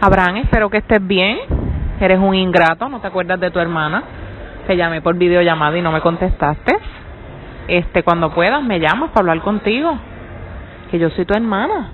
Abraham, espero que estés bien. Eres un ingrato, no te acuerdas de tu hermana. Te llamé por videollamada y no me contestaste. Este, cuando puedas, me llamas para hablar contigo. Que yo soy tu hermana.